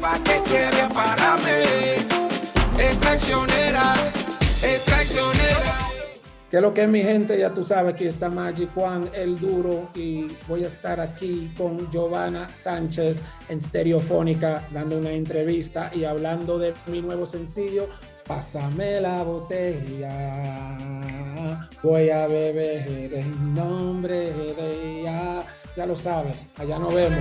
¿Para qué quiere pararme? Es traicionera, es traicionera. ¿Qué es lo que es mi gente? Ya tú sabes que está Magic Juan, el duro, y voy a estar aquí con Giovanna Sánchez en Stereofónica, dando una entrevista y hablando de mi nuevo sencillo, Pásame la botella, voy a beber en nombre de ella. Ya lo sabes, allá nos vemos.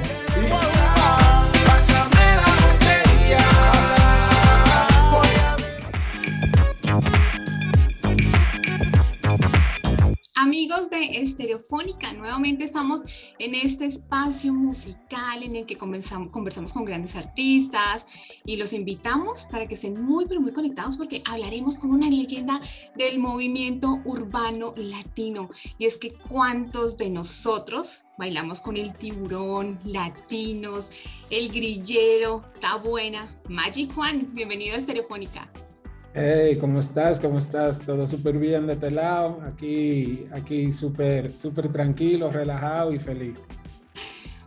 Amigos de Estereofónica, nuevamente estamos en este espacio musical en el que conversamos con grandes artistas y los invitamos para que estén muy pero muy conectados porque hablaremos con una leyenda del movimiento urbano latino y es que cuántos de nosotros bailamos con el tiburón, latinos, el grillero, está buena. Magic Juan, bienvenido a Estereofónica. Hey, ¿cómo estás? ¿Cómo estás? Todo súper bien de este lado. Aquí, aquí súper, súper tranquilo, relajado y feliz.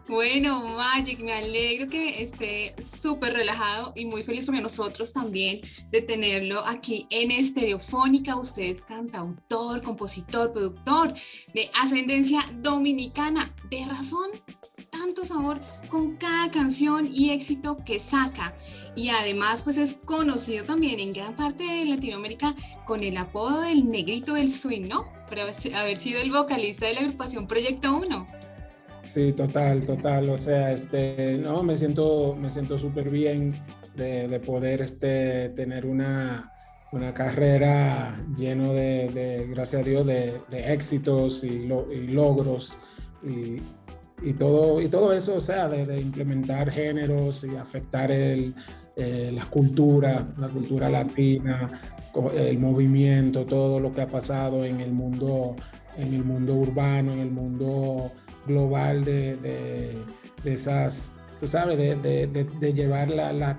Bueno, Magic, me alegro que esté súper relajado y muy feliz porque nosotros también de tenerlo aquí en Estereofónica. Usted es cantautor, compositor, productor de ascendencia dominicana. ¿De razón? Tanto sabor con cada canción y éxito que saca. Y además pues es conocido también en gran parte de Latinoamérica con el apodo del negrito del swing, ¿no? Por haber sido el vocalista de la agrupación Proyecto 1. Sí, total, total. O sea, este, no, me siento, me siento súper bien de, poder este, tener una, una carrera lleno de, gracias a Dios, de, éxitos y, y logros. Y todo, y todo eso, o sea, de, implementar géneros y afectar el, eh, la cultura, la cultura latina, el movimiento, todo lo que ha pasado en el mundo, en el mundo urbano, en el mundo global de, de, esas, tú sabes, de, de llevar la, la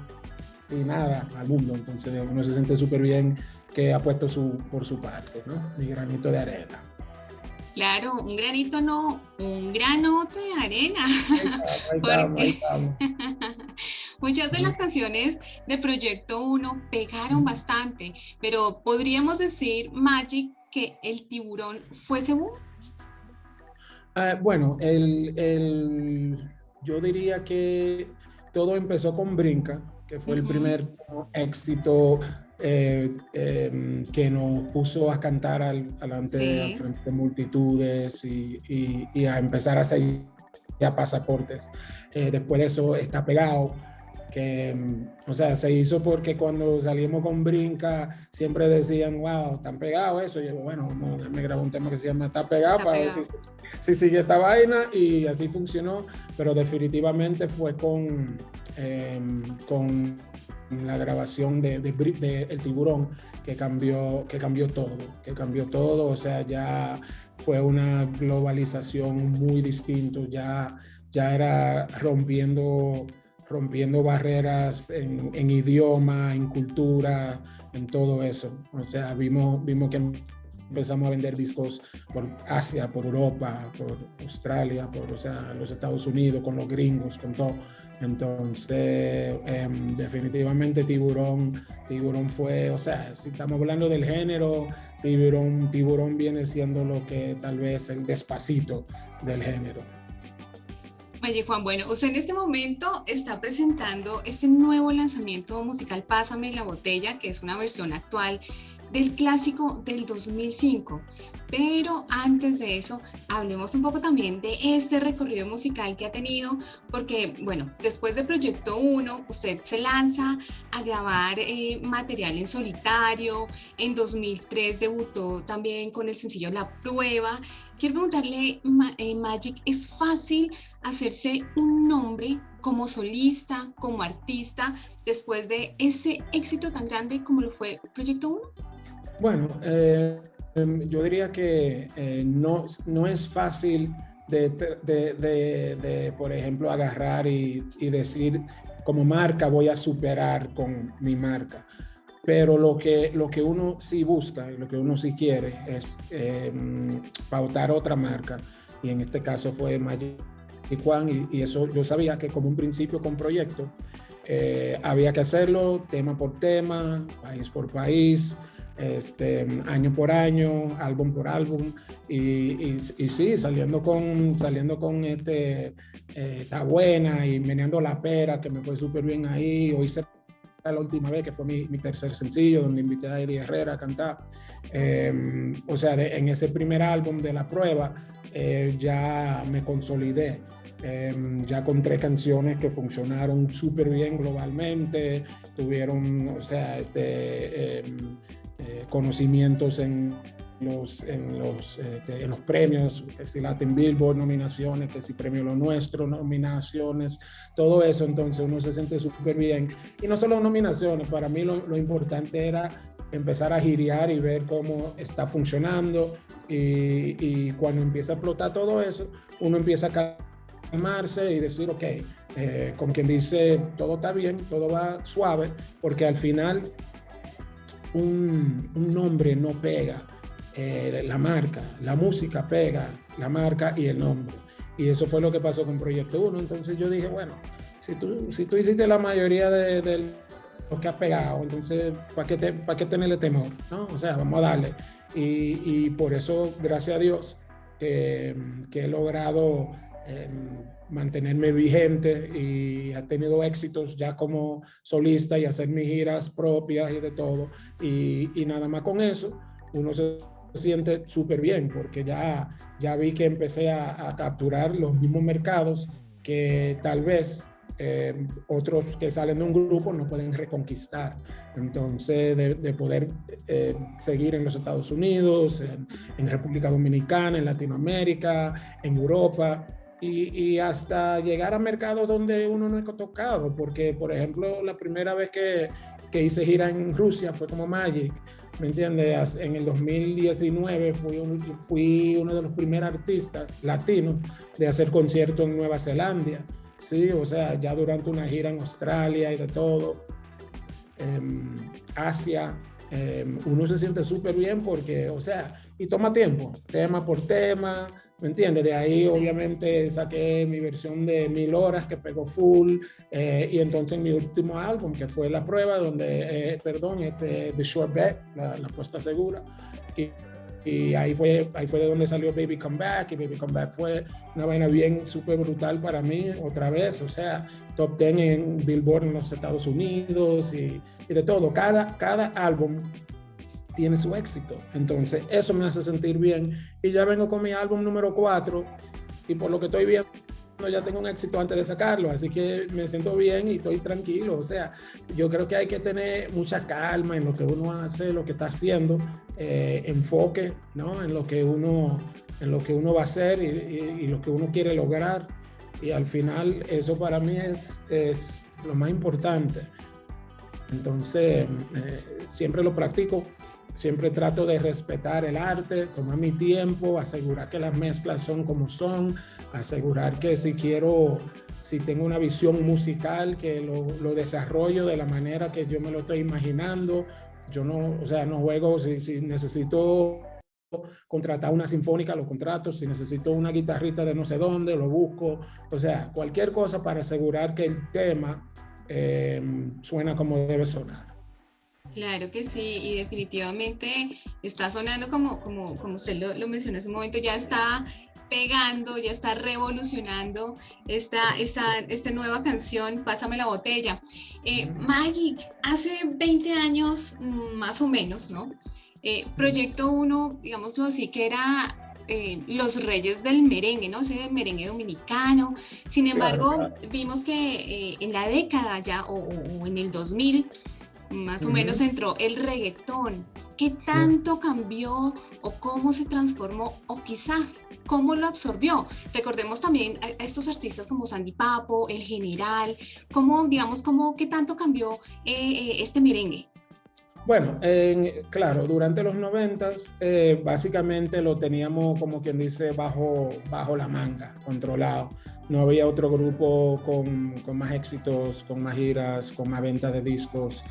nada al mundo. Entonces uno se siente súper bien que ha puesto su, por su parte, ¿no? Mi granito de arena. Claro, un granito no, un granote de arena. muchas de las canciones de Proyecto 1 pegaron bastante, pero podríamos decir, Magic, que el tiburón fue según. Ah, bueno, el, yo diría que todo empezó con Brinca, que fue el primer éxito eh, em, que nos puso a cantar al, frente de multitudes y, a empezar a hacer ya pasaportes. Eh, después de eso está pegado, que, em, o sea, se hizo porque cuando salimos con Brinca siempre decían, wow, están pegados eso. Y yo, bueno, me grabó un tema que se llama Está pegado para ver si, sigue esta vaina y así funcionó, pero definitivamente fue con, em, con la grabación de, El Tiburón que cambió, que cambió todo, que cambió todo, o sea, ya fue una globalización muy distinto, ya, ya era rompiendo, rompiendo barreras en, en idioma, en cultura, en todo eso. O sea, vimos, vimos que empezamos a vender discos por Asia, por Europa, por Australia, por o sea, los Estados Unidos, con los gringos, con todo. Entonces, em, definitivamente Tiburón, Tiburón fue, o sea, si estamos hablando del género, Tiburón, Tiburón viene siendo lo que tal vez el despacito del género. Oye Juan, bueno, usted en este momento está presentando este nuevo lanzamiento musical Pásame la botella, que es una versión actual del clásico del 2005. Pero antes de eso, hablemos un poco también de este recorrido musical que ha tenido, porque, bueno, después de Proyecto 1, usted se lanza a grabar eh, material en solitario, en 2003 debutó también con el sencillo La Prueba. Quiero preguntarle, eh, Magic, ¿es fácil hacerse un nombre como solista, como artista, después de ese éxito tan grande como lo fue Proyecto 1? Bueno, eh, em, yo diría que eh, no, no es fácil de, de, por ejemplo, agarrar y, decir como marca voy a superar con mi marca. Pero lo que, lo que uno sí busca y lo que uno sí quiere es em, pautar otra marca. Y en este caso fue Magic Juan, y, y, eso yo sabía que como un principio con proyecto, eh, había que hacerlo tema por tema, país por país, este, año por año, álbum por álbum, y, y, y sí, saliendo con, saliendo con este, eh, Está Buena y meneando la pera, que me fue súper bien ahí, o hice la última vez, que fue mi, mi, tercer sencillo, donde invité a Eddie Herrera a cantar. Eh, o sea, de, en ese primer álbum de la prueba, eh, ya me consolidé. Eh, ya con tres canciones que funcionaron súper bien globalmente, tuvieron, o sea, este, conocimientos en los, en, los, este, en los premios, que si Latin Billboard, nominaciones, que si Premio Lo Nuestro, nominaciones, todo eso, entonces uno se siente súper bien. Y no solo nominaciones, para mí lo, lo, importante era empezar a girear y ver cómo está funcionando y, y, cuando empieza a explotar todo eso, uno empieza a calmarse y decir, ok, eh, con quien dice, todo está bien, todo va suave, porque al final un, nombre no pega eh, la marca, la música pega, la marca y el nombre. Y eso fue lo que pasó con Proyecto 1. Entonces yo dije, bueno, si tú, si tú hiciste la mayoría de, de lo que has pegado, entonces, ¿para qué, te, ¿para qué tenerle temor? ¿no? O sea, vamos a darle. Y, por eso, gracias a Dios, que, he logrado eh, mantenerme vigente y ha tenido éxitos ya como solista y hacer mis giras propias y de todo. Y, y nada más con eso, uno se siente súper bien porque ya, ya vi que empecé a, a, capturar los mismos mercados que tal vez eh, otros que salen de un grupo no pueden reconquistar. Entonces, de, de poder eh, seguir en los Estados Unidos, en, en, República Dominicana, en Latinoamérica, en Europa. Y, y, hasta llegar a mercados donde uno no ha tocado, porque por ejemplo la primera vez que, que hice gira en Rusia fue como Magic, ¿me entiendes? En el 2019 fui, un, fui uno de los primeros artistas latinos de hacer concierto en Nueva Zelanda, ¿sí? O sea, ya durante una gira en Australia y de todo, eh, Asia, eh, uno se siente súper bien porque, o sea, y toma tiempo, tema por tema, ¿me entiendes? De ahí obviamente saqué mi versión de mil horas que pegó full eh, y entonces mi último álbum que fue La Prueba, donde, eh, perdón, este, The Short Bet, la, la puesta segura, y, y, ahí, fue, ahí fue de donde salió Baby Come Back y Baby Come Back fue una vaina bien súper brutal para mí otra vez, o sea, top 10 en Billboard en los Estados Unidos y, y de todo, cada, cada álbum tiene su éxito. Entonces, eso me hace sentir bien. Y ya vengo con mi álbum número 4 y por lo que estoy viendo ya tengo un éxito antes de sacarlo, así que me siento bien y estoy tranquilo. O sea, yo creo que hay que tener mucha calma en lo que uno hace, lo que está haciendo, eh, enfoque, ¿no? En lo que uno, en lo que uno va a hacer y, y, y, lo que uno quiere lograr. Y al final eso para mí es, es lo más importante. Entonces, eh, siempre lo practico Siempre trato de respetar el arte, tomar mi tiempo, asegurar que las mezclas son como son, asegurar que si quiero, si tengo una visión musical, que lo, lo desarrollo de la manera que yo me lo estoy imaginando. Yo no, o sea, no juego, si, si necesito contratar una sinfónica, lo contrato, si necesito una guitarrita de no sé dónde, lo busco, o sea, cualquier cosa para asegurar que el tema eh, suena como debe sonar. Claro que sí, y definitivamente está sonando como, como, como usted lo, lo mencionó hace un momento, ya está pegando, ya está revolucionando esta, esta, esta nueva canción, Pásame la botella. Eh, Magic, hace 20 años mm, más o menos, ¿no? Eh, Proyecto 1, digámoslo así, que era eh, los reyes del merengue, ¿no? Ese merengue dominicano. Sin embargo, claro, claro. vimos que eh, en la década ya, o, o, en el 2000, más o uh -huh. menos entró el reggaetón. ¿Qué tanto cambió o cómo se transformó o quizás cómo lo absorbió? Recordemos también a, estos artistas como Sandy Papo, El General, cómo, digamos, cómo, qué tanto cambió eh, este merengue. Bueno, eh, claro, durante los noventas eh, básicamente lo teníamos como quien dice bajo, bajo la manga, controlado. No había otro grupo con, con más éxitos, con más giras, con más ventas de discos,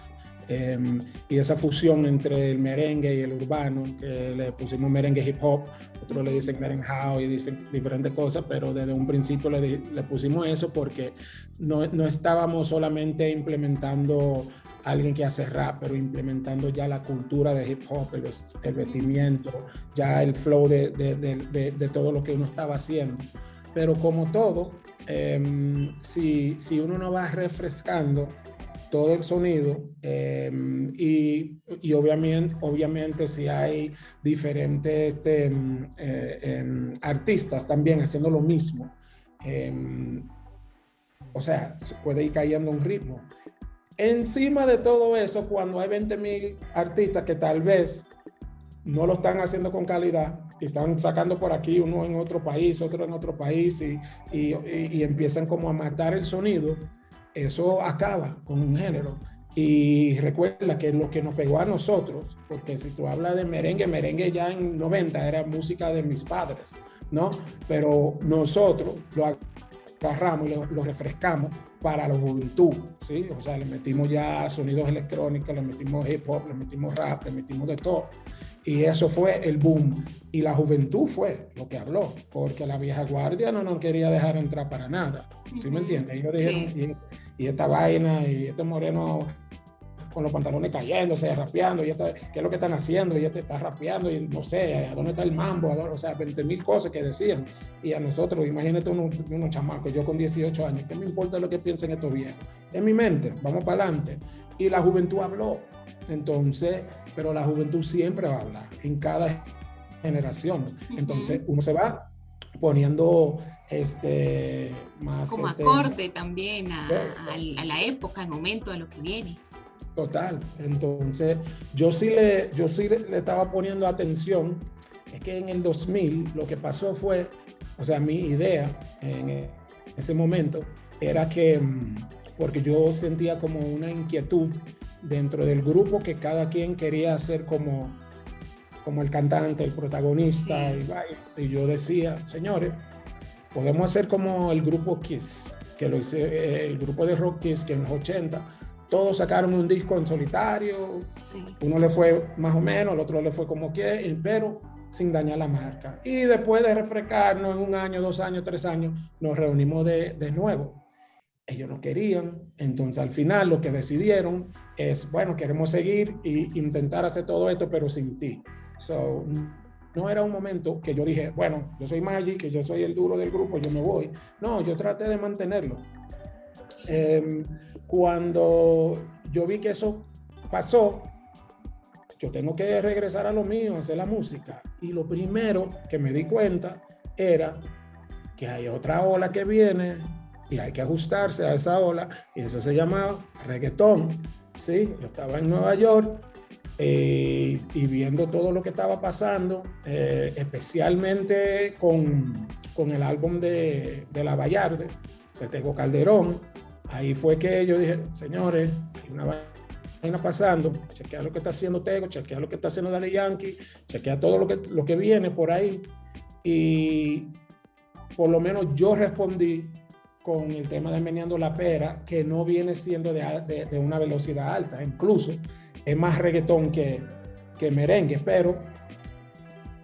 Em, y esa fusión entre el merengue y el urbano, que le pusimos merengue hip hop, otros le dicen merengue y diferentes cosas, pero desde un principio le, le pusimos eso porque no, no, estábamos solamente implementando alguien que hace rap, pero implementando ya la cultura de hip hop, el, el vestimiento, ya el flow de, de, de, de, todo lo que uno estaba haciendo. Pero como todo, eh, si, si uno no va refrescando, todo el sonido em, y, y, obviamente, obviamente si hay diferentes este, eh, em, artistas también haciendo lo mismo, em, o sea, se puede ir cayendo un ritmo. Encima de todo eso, cuando hay 20 mil artistas que tal vez no lo están haciendo con calidad, y están sacando por aquí uno en otro país, otro en otro país y, y, y empiezan como a matar el sonido, eso acaba con un género. Y recuerda que lo que nos pegó a nosotros, porque si tú hablas de merengue, merengue ya en 90 era música de mis padres, ¿no? Pero nosotros lo agarramos y lo, refrescamos para la juventud, ¿sí? O sea, le metimos ya sonidos electrónicos, le metimos hip hop, le metimos rap, le metimos de todo. Y eso fue el boom. Y la juventud fue lo que habló, porque la vieja guardia no nos quería dejar entrar para nada. ¿Sí me entiendes? Ellos dijeron, y esta vaina y este moreno con los pantalones cayéndose, rapeando, y esto, qué es lo que están haciendo, y este está rapeando, y no sé, a dónde está el mambo, o sea, 20 mil cosas que decían. Y a nosotros, imagínate unos, unos chamacos, yo con 18 años, ¿qué me importa lo que piensen estos viejos? En mi mente, vamos para adelante. Y la juventud habló. Entonces, pero la juventud siempre va a hablar, en cada generación. Entonces, uno se va poniendo este, más... Como este, acorde también a, a, a, la época, al momento, a lo que viene. Total. Entonces, yo sí le, yo sí le, le estaba poniendo atención. Es que en el 2000 lo que pasó fue, o sea, mi idea en ese momento era que, mm, porque yo sentía como una inquietud dentro del grupo que cada quien quería hacer como, como el cantante, el protagonista, sí. y, y yo decía, señores, podemos hacer como el grupo Kiss, que lo hice, eh, el grupo de rock Kiss, que en los 80 todos sacaron un disco en solitario, sí. uno le fue más o menos, el otro le fue como que, pero sin dañar la marca. Y después de refrescarnos en un año, dos años, tres años, nos reunimos de, de nuevo. Ellos no querían, entonces al final lo que decidieron es, bueno, queremos seguir e intentar hacer todo esto, pero sin ti. So, no era un momento que yo dije, bueno, yo soy Magic, que yo soy el duro del grupo, yo me voy. No, yo traté de mantenerlo. Eh, cuando yo vi que eso pasó, yo tengo que regresar a lo mío, hacer la música. Y lo primero que me di cuenta era que hay otra ola que viene y hay que ajustarse a esa ola. Y eso se llamaba reggaetón. ¿sí? Yo estaba en Nueva York eh, y viendo todo lo que estaba pasando, eh, especialmente con, con, el álbum de, de La Vallarde, de Tego Calderón, ahí fue que yo dije, señores, hay una vaina pasando, chequea lo que está haciendo Tego, chequea lo que está haciendo Daddy Yankee, chequea todo lo que, lo que viene por ahí. Y por lo menos yo respondí con el tema de meneando la pera, que no viene siendo de, de, de una velocidad alta, incluso es más reggaetón que, que merengue, pero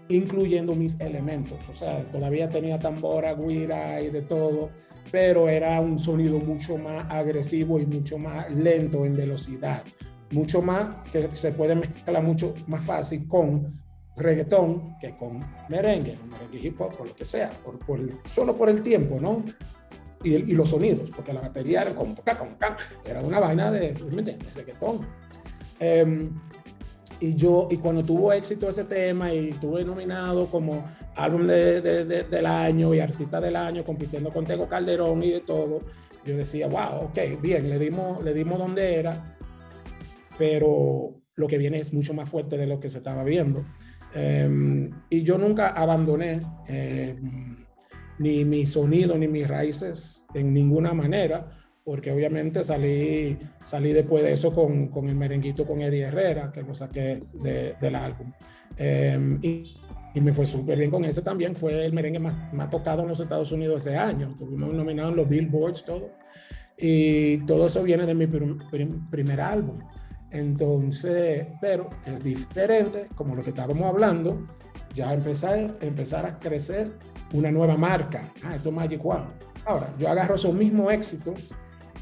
incluyendo mis elementos. O sea, todavía tenía tambora, guira y de todo, pero era un sonido mucho más agresivo y mucho más lento en velocidad. Mucho más que se puede mezclar mucho más fácil con reggaetón que con merengue, merengue hip hop o lo que sea, por, por solo por el tiempo, ¿no? Y, y, los sonidos, porque la batería era como, era una vaina de, ¿me entiendes? Reggaetón. Eh, y yo, y cuando tuvo éxito ese tema y tuve nominado como álbum de, de, de, del año y artista del año, compitiendo con Tego Calderón y de todo, yo decía, wow, ok, bien, le dimos, le dimos donde era, pero lo que viene es mucho más fuerte de lo que se estaba viendo. Eh, y yo nunca abandoné eh, ni mi sonido ni mis raíces en ninguna manera porque obviamente salí, salí después de eso con, con el merenguito con Eddie Herrera, que lo saqué de, del álbum. Eh, y, me fue súper bien con ese también, fue el merengue más, más tocado en los Estados Unidos ese año, tuvimos nominado en los Billboards, todo. Y todo eso viene de mi prim, primer álbum. Entonces, pero es diferente, como lo que estábamos hablando, ya empezar, empezar a crecer una nueva marca. Ah, esto es Magic One. Ahora, yo agarro esos mismos éxitos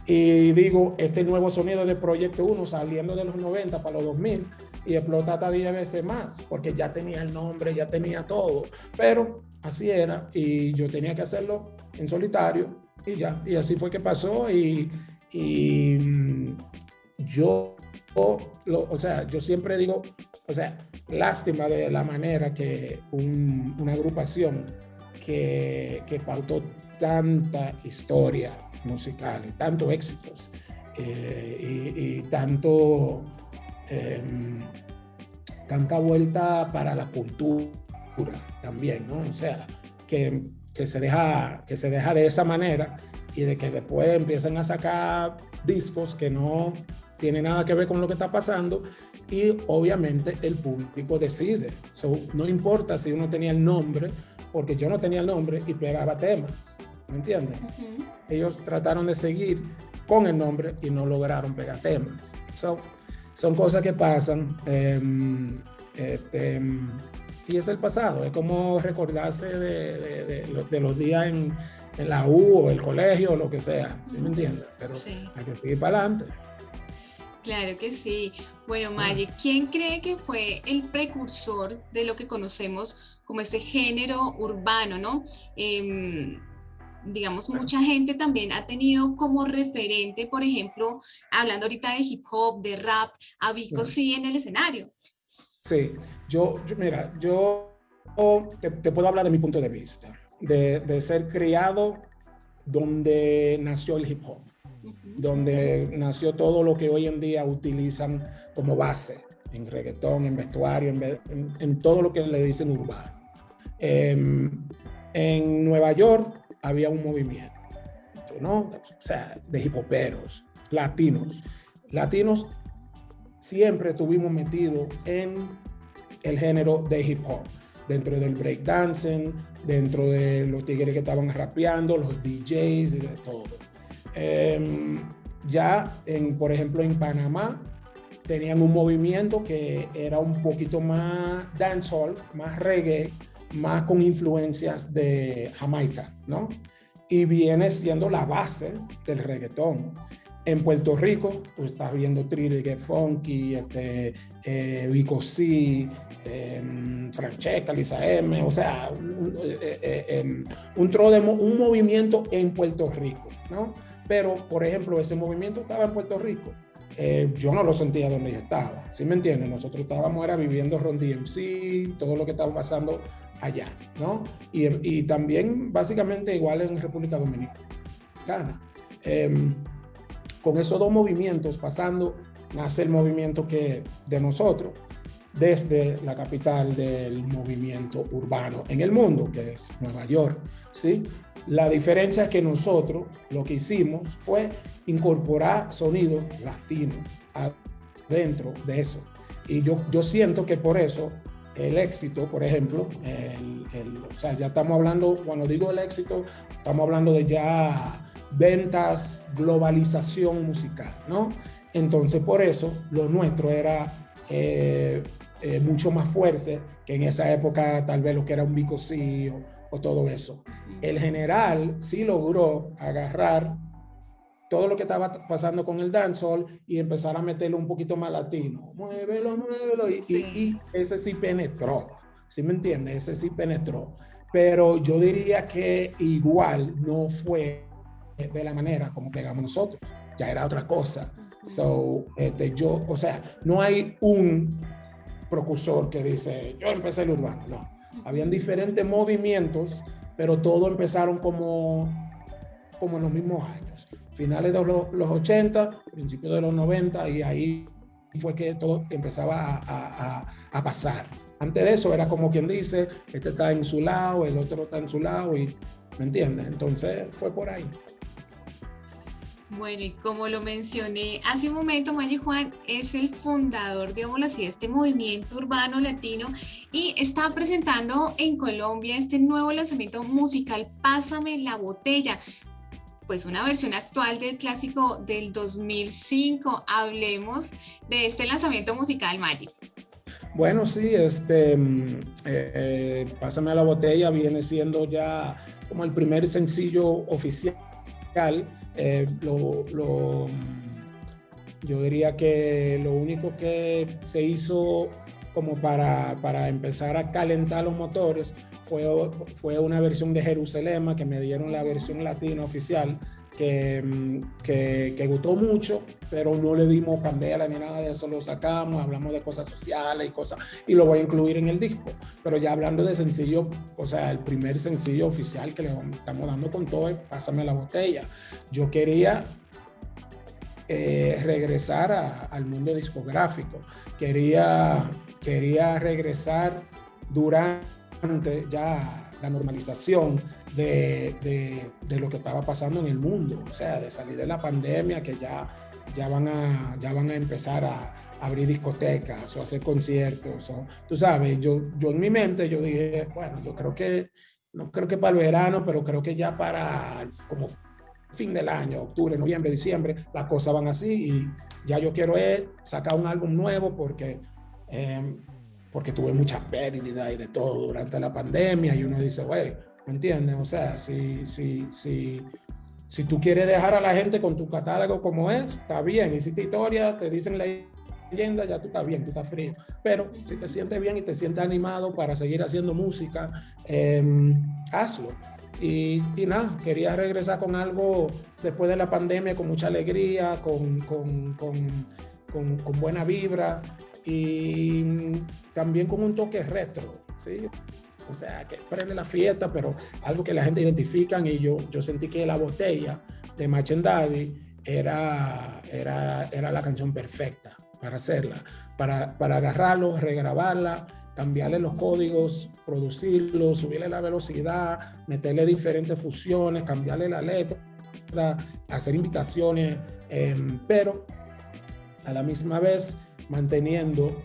y digo, este nuevo sonido de Proyecto 1 saliendo de los 90 para los 2000 y explota hasta 10 veces más, porque ya tenía el nombre, ya tenía todo. Pero así era y yo tenía que hacerlo en solitario y ya. Y así fue que pasó y, y mm, yo, lo, o sea, yo siempre digo, o sea, lástima de la manera que una agrupación que, que pautó tanta historia musical y tantos éxitos eh, y, tanto em, tanta vuelta para la cultura también, ¿no? O sea, que, que, se deja, que se deja de esa manera y de que después empiezan a sacar discos que no tienen nada que ver con lo que está pasando y obviamente el público decide. no importa si uno tenía el nombre, porque yo no tenía el nombre y pegaba temas, ¿me entiendes? Ellos trataron de seguir con el nombre y no lograron pegar temas. son cosas que pasan. Em, este, y es el pasado, es como recordarse de, de, los días en, en, la U o el colegio o lo que sea, ¿sí me entiendes? Pero hay que seguir para adelante. Claro que sí. Bueno, Maye, ¿quién cree que fue el precursor de lo que conocemos como este género urbano, no? Em, digamos, mucha gente también ha tenido como referente, por ejemplo, hablando ahorita de hip hop, de rap, a Vico sí en el escenario. Sí, yo, mira, yo te, puedo hablar de mi punto de vista, de, de ser criado donde nació el hip hop donde nació todo lo que hoy en día utilizan como base en reggaetón, en vestuario, en, todo lo que le dicen urbano. Em, en Nueva York había un movimiento, ¿no? O sea, de hipoperos, latinos. Latinos siempre estuvimos metidos en el género de hip hop, dentro del breakdancing, dentro de los tigres que estaban rapeando, los DJs y de todo. Em, ya, en, por ejemplo, en Panamá, tenían un movimiento que era un poquito más dancehall, más reggae, más con influencias de Jamaica, ¿no? Y viene siendo la base del reggaetón. En Puerto Rico, pues estás viendo Trilly Get Funky, este, eh, Vico C, eh, Francesca, Lisa M, o sea, un, eh, eh, em, un, un movimiento en Puerto Rico, ¿no? Pero, por ejemplo, ese movimiento estaba en Puerto Rico. Eh, yo no lo sentía donde yo estaba, ¿sí me entiendes? Nosotros estábamos era viviendo Ron DMC, todo lo que estaba pasando allá, ¿no? Y, también básicamente igual en República Dominicana. Em, con esos dos movimientos pasando, nace el movimiento que de nosotros, desde la capital del movimiento urbano en el mundo, que es Nueva York, ¿sí? La diferencia es que nosotros lo que hicimos fue incorporar sonido latino dentro de eso. Y yo, yo siento que por eso el éxito, por ejemplo, o sea, ya estamos hablando, cuando digo el éxito, estamos hablando de ya ventas, globalización musical, ¿no? Entonces, por eso lo nuestro era eh, eh, mucho más fuerte que en esa época, tal vez lo que era un bicocillo o todo eso. El general sí logró agarrar todo lo que estaba pasando con el dancehall y empezar a meterlo un poquito más latino. Muévelo, muévelo. Y, y, ese sí penetró. ¿Sí me entiendes? Ese sí penetró. Pero yo diría que igual no fue de la manera como pegamos nosotros. Ya era otra cosa. So, este, yo, o sea, no hay un precursor que dice, yo empecé el urbano. No habían diferentes movimientos, pero todos empezaron como, como en los mismos años. Finales de los, los 80, principios de los 90, y ahí fue que todo empezaba a, pasar. Antes de eso era como quien dice, este está en su lado, el otro está en su lado, y ¿me entiendes? Entonces fue por ahí. Bueno, y como lo mencioné hace un momento, Maye Juan es el fundador, digámoslo así, de este movimiento urbano latino y está presentando en Colombia este nuevo lanzamiento musical, Pásame la botella. Pues una versión actual del clásico del 2005. Hablemos de este lanzamiento musical Magic. Bueno, sí, este, mm, eh, eh, Pásame a la botella viene siendo ya como el primer sencillo oficial. Eh, lo, yo diría que lo único que se hizo como para, para empezar a calentar los motores fue, fue una versión de Jerusalén que me dieron la versión latina oficial que, que, que, gustó mucho, pero no le dimos candela ni nada de eso, lo sacamos, hablamos de cosas sociales y cosas, y lo voy a incluir en el disco. Pero ya hablando de sencillo, o sea, el primer sencillo oficial que le estamos dando con todo es Pásame la botella. Yo quería eh, regresar al mundo discográfico. Quería, quería regresar durante ya la normalización de, de, lo que estaba pasando en el mundo, o sea, de salir de la pandemia, que ya, ya, van, a, ya van a empezar a, abrir discotecas o hacer conciertos. O, tú sabes, yo, yo en mi mente yo dije, bueno, yo creo que, no creo que para el verano, pero creo que ya para como fin del año, octubre, noviembre, diciembre, las cosas van así y ya yo quiero sacar un álbum nuevo porque, em, porque tuve mucha pérdida y de todo durante la pandemia y uno dice, güey, ¿me entiendes? O sea, si, si, si, si tú quieres dejar a la gente con tu catálogo como es, está bien. Hiciste historia, te dicen la leyenda, ya tú estás bien, tú estás frío. Pero si te sientes bien y te sientes animado para seguir haciendo música, em, hazlo. Y, nada, quería regresar con algo después de la pandemia, con mucha alegría, con, con, con, con buena vibra y también con un toque retro, ¿sí? O sea, que prende la fiesta, pero algo que la gente identifica y yo, yo sentí que la botella de Machen era, era, era la canción perfecta para hacerla, para, para agarrarlo, regrabarla cambiarle los códigos, producirlo, subirle la velocidad, meterle diferentes fusiones, cambiarle la letra, hacer invitaciones, em, pero a la misma vez manteniendo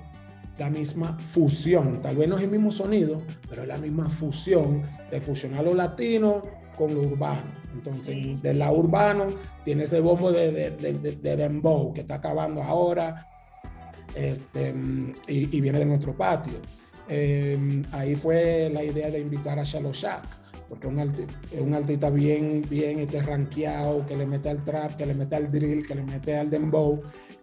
la misma fusión. Tal vez no es el mismo sonido, pero es la misma fusión de fusionar lo latino con lo urbano. Entonces, de la urbano tiene ese bombo de, de, de, de dembow que está acabando ahora este, y, y viene de nuestro patio. Em, ahí fue la idea de invitar a Shallow Porque es un, artista bien, bien este, rankeado, que le mete al trap, que le mete al drill, que le mete al dembow,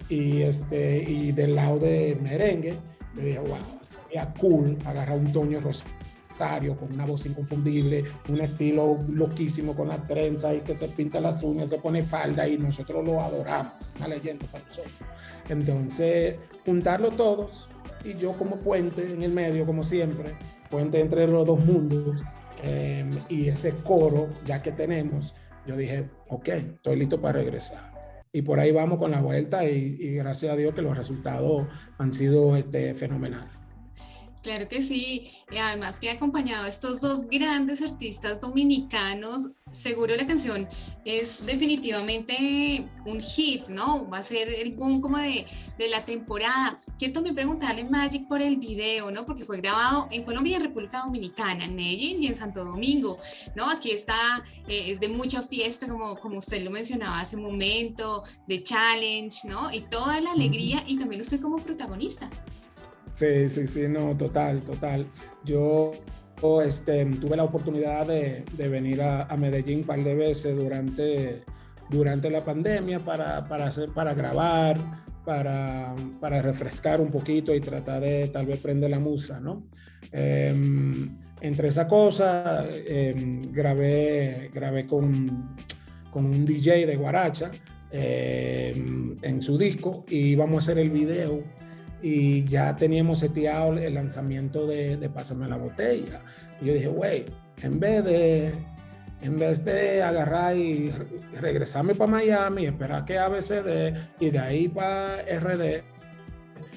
y, este, y del lado de merengue, yo dije, wow, sería cool agarrar un Toño Rosario con una voz inconfundible, un estilo loquísimo con las trenzas y que se pinta las uñas, se pone falda y nosotros lo adoramos, una leyenda para nosotros. Entonces, juntarlo todos, y yo como puente en el medio, como siempre, puente entre los dos mundos em, y ese coro ya que tenemos, yo dije, ok, estoy listo para regresar. Y por ahí vamos con la vuelta y, gracias a Dios que los resultados han sido este, fenomenales. Claro que sí, y además que ha acompañado a estos dos grandes artistas dominicanos, seguro la canción es definitivamente un hit, ¿no? Va a ser el boom como de, de, la temporada. Quiero también preguntarle Magic por el video, ¿no? Porque fue grabado en Colombia y en República Dominicana, en Medellín y en Santo Domingo, ¿no? Aquí está, eh, es de mucha fiesta, como, como usted lo mencionaba hace un momento, de challenge, ¿no? Y toda la alegría y también usted como protagonista. Sí, sí, sí, no, total, total. Yo este, tuve la oportunidad de, venir a, Medellín un par de veces durante, durante la pandemia para, para, hacer, para grabar, para, para refrescar un poquito y tratar de tal vez prender la musa, ¿no? Eh, entre esa cosa, eh, grabé, grabé con, con un DJ de Guaracha eh, en su disco y vamos a hacer el video y ya teníamos seteado el lanzamiento de, de Pásame la botella. Y yo dije, güey, en vez de en vez de agarrar y regresarme para Miami, esperar que ABCD y de ahí para RD,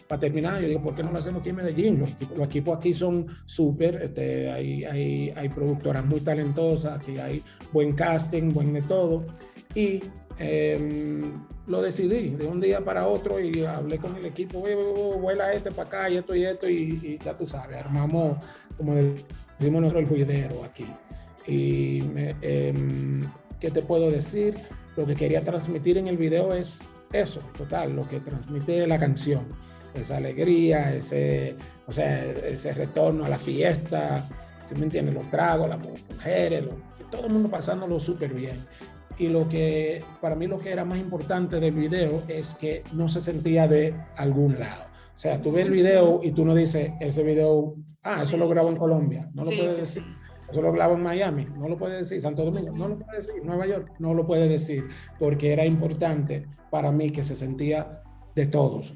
para terminar, yo digo, ¿por qué no lo hacemos aquí en Medellín? Los los equipos aquí son súper, este, hay, hay, hay productoras muy talentosas, aquí hay buen casting, buen de todo. Y eh, lo decidí de un día para otro y hablé con el equipo, vuela este para acá y esto y esto y, ya tú sabes, armamos, como decimos nosotros, el juidero aquí. Y eh, ¿qué te puedo decir? Lo que quería transmitir en el video es eso, total, lo que transmite la canción. Esa alegría, ese, o sea, ese retorno a la fiesta, si me entiendes? Los tragos, las mujeres, todo el mundo pasándolo súper bien. Y lo que, para mí lo que era más importante del video es que no se sentía de algún lado. O sea, tú ves el video y tú no dices, ese video, ah, eso lo grabo en Colombia. No lo puedes decir. Eso lo grabo en Miami. No lo puedes decir. Santo Domingo. No lo puedes decir. Nueva York. No lo puede decir. Porque era importante para mí que se sentía de todos,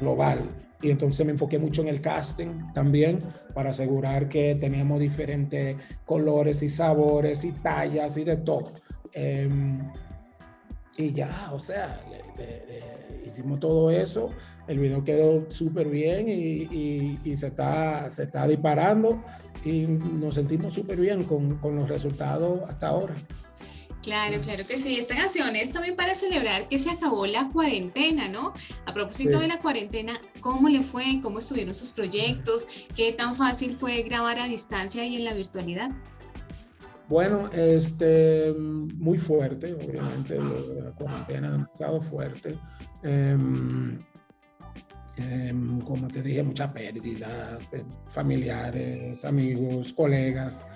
global. Y entonces me enfoqué mucho en el casting también para asegurar que teníamos diferentes colores y sabores y tallas y de todo. Em, y ya, o sea, hicimos todo eso, el video quedó súper bien y, y, se, está, se está disparando y nos sentimos súper bien con, con los resultados hasta ahora. Claro, claro que sí. Esta canción es también para celebrar que se acabó la cuarentena, ¿no? A propósito de la cuarentena, ¿cómo le fue? ¿Cómo estuvieron sus proyectos? ¿Qué tan fácil fue grabar a distancia y en la virtualidad? Bueno, este, muy fuerte, obviamente, la cuarentena demasiado fuerte. Em, em, como te dije, mucha pérdida, familiares, amigos, colegas.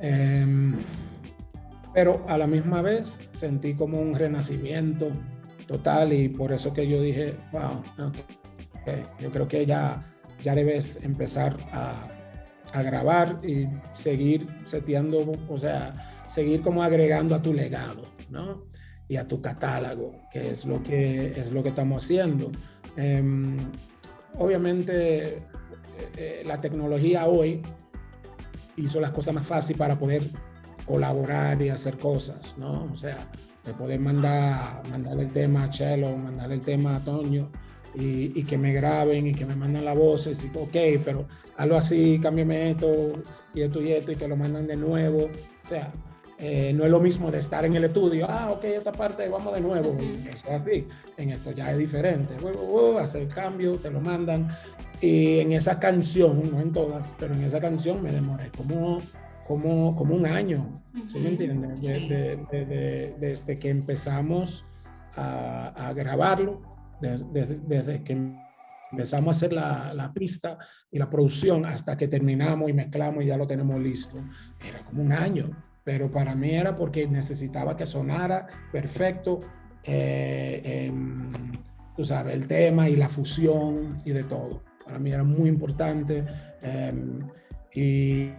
Em, pero a la misma vez sentí como un renacimiento total y por eso que yo dije, wow, yo creo que ya, ya debes empezar a, a grabar y seguir seteando, o sea, seguir como agregando a tu legado, ¿no? Y a tu catálogo, que es lo que, es lo que estamos haciendo. Em, obviamente, eh, eh, la tecnología hoy hizo las cosas más fáciles para poder colaborar y hacer cosas, ¿no? O sea, de poder mandar, mandar el tema a Chelo, mandar el tema a Toño y, y, que me graben y que me mandan la voz y digo, ok, pero hazlo así, cámbiame esto y esto y esto y te lo mandan de nuevo. O sea, eh, no es lo mismo de estar en el estudio, ah, ok, esta parte, vamos de nuevo. Eso es así. En esto ya es diferente. Uh, hacer cambio, te lo mandan. Y en esa canción, no en todas, pero en esa canción me demoré como como, como un año, ¿sí me entiendes? desde que empezamos a, a grabarlo, desde que empezamos a hacer la, la, pista y la producción hasta que terminamos y mezclamos y ya lo tenemos listo. Era como un año, pero para mí era porque necesitaba que sonara perfecto, eh, tú sabes, el tema y la fusión y de todo. Para mí era muy importante. Eh, y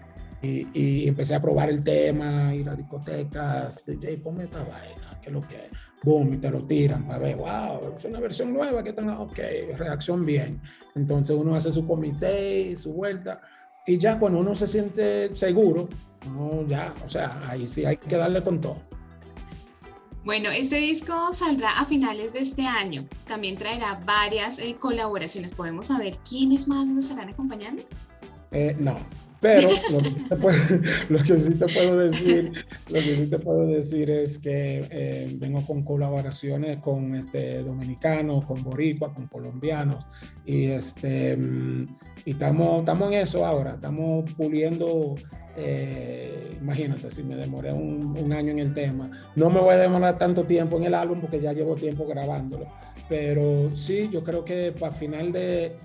y, empecé a probar el tema, ir a discotecas, DJ, ponme esta vaina, que es lo que boom, y te lo tiran para ver, wow, es una versión nueva, que está, ok, reacción bien. Entonces uno hace su comité y su vuelta, y ya cuando uno se siente seguro, no, ya, o sea, ahí sí hay que darle con todo. Bueno, este disco saldrá a finales de este año. También traerá varias eh, colaboraciones. ¿Podemos saber quiénes más nos estarán acompañando? Eh, no, pero lo que, sí te puedo decir, lo que sí te puedo decir es que eh, vengo con colaboraciones con este, dominicanos, con boricuas, con colombianos y, este, mm, y estamos, estamos en eso ahora, estamos puliendo eh, imagínate, si me demoré un, un, año en el tema, no me voy a demorar tanto tiempo en el álbum porque ya llevo tiempo grabándolo, pero sí, yo creo que para final de,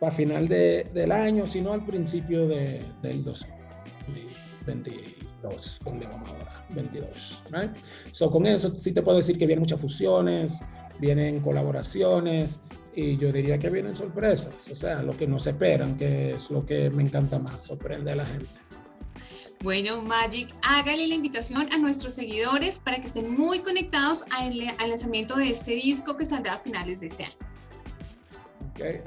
para final de, del año, sino al principio de, del 2022, donde vamos ahora, 22. Right? So, con eso sí te puedo decir que vienen muchas fusiones, vienen colaboraciones y yo diría que vienen sorpresas, o sea, lo que no se esperan, que es lo que me encanta más, sorprende a la gente. Bueno, Magic, hágale la invitación a nuestros seguidores para que estén muy conectados al, al lanzamiento de este disco que saldrá a finales de este año. Okay.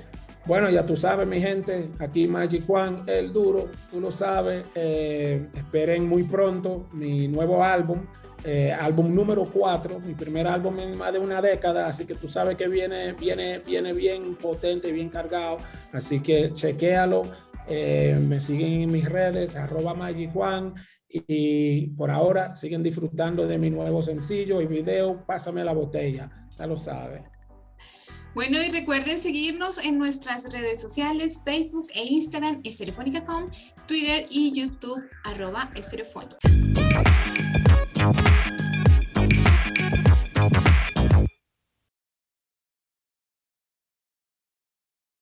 Bueno, ya tú sabes, mi gente, aquí Magic Juan, el duro, tú lo sabes. Eh, esperen muy pronto mi nuevo álbum, eh, álbum número 4, mi primer álbum en más de una década, así que tú sabes que viene, viene, viene bien potente, bien cargado, así que chequéalo. Eh, me siguen en mis redes, arroba Magic Juan, y por ahora siguen disfrutando de mi nuevo sencillo y video, Pásame la botella, ya lo sabes. Bueno, y recuerden seguirnos en nuestras redes sociales, Facebook e Instagram, Estereofónica.com, Twitter y YouTube, arroba Estereofónica.